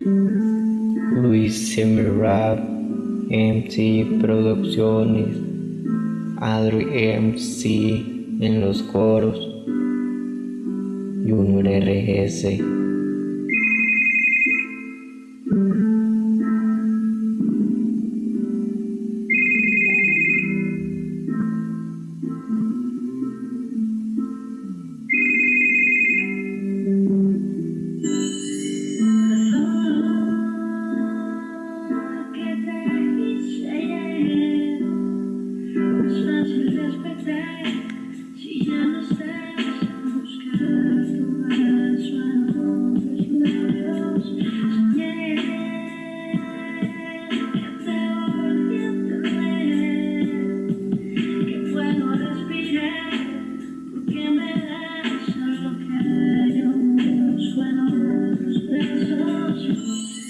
Luis Rap, MC Producciones, Adri MC en los coros, Junior RS.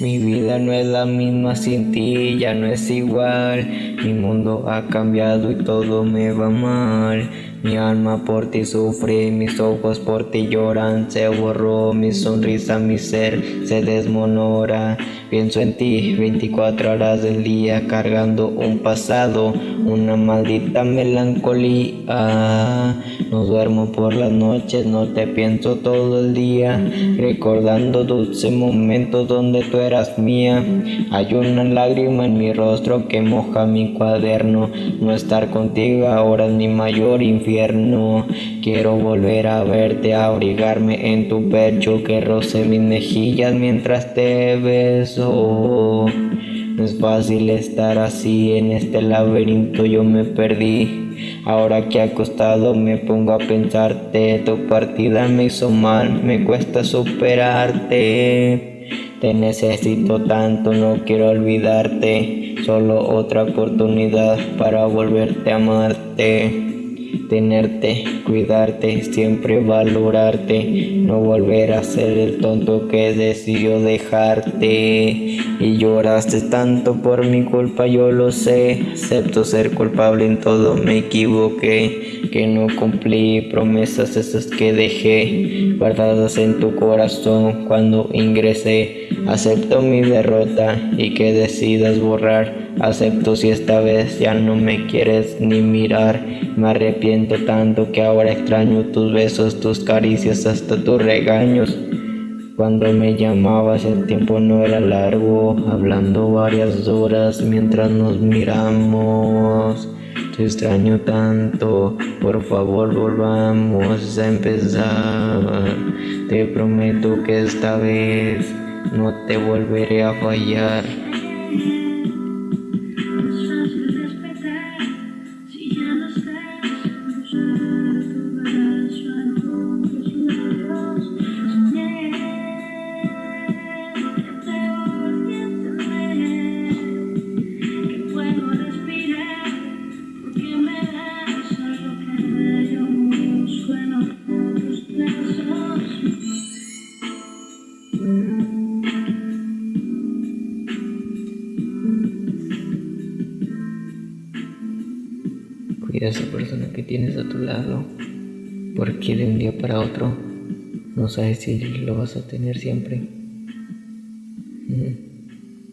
Mi vida no es la misma sin ti, ya no es igual. Mi mundo ha cambiado y todo me va mal. Mi alma por ti sufre, mis ojos por ti lloran, se borró mi sonrisa, mi ser se desmonora. Pienso en ti 24 horas del día cargando un pasado, una maldita melancolía. No duermo por las noches, no te pienso todo el día, recordando dulces momentos donde tú eras mía. Hay una lágrima en mi rostro que moja mi cuaderno. No estar contigo ahora es mi mayor infierno. Quiero volver a verte, abrigarme en tu pecho, que roce mis mejillas mientras te beso. No es fácil estar así en este laberinto, yo me perdí. Ahora que acostado me pongo a pensarte, tu partida me hizo mal, me cuesta superarte. Te necesito tanto, no quiero olvidarte, solo otra oportunidad para volverte a amarte tenerte, cuidarte, siempre valorarte, no volver a ser el tonto que decidió dejarte. Y lloraste tanto por mi culpa, yo lo sé, acepto ser culpable en todo, me equivoqué, que no cumplí promesas esas que dejé, guardadas en tu corazón cuando ingresé. Acepto mi derrota y que decidas borrar, acepto si esta vez ya no me quieres ni mirar, me arrepiento tanto que ahora extraño tus besos, tus caricias, hasta tus regaños. Cuando me llamabas el tiempo no era largo, hablando varias horas mientras nos miramos. Te extraño tanto, por favor volvamos a empezar. Te prometo que esta vez no te volveré a fallar. Cuida a esa persona que tienes a tu lado, porque de un día para otro no sabes si lo vas a tener siempre.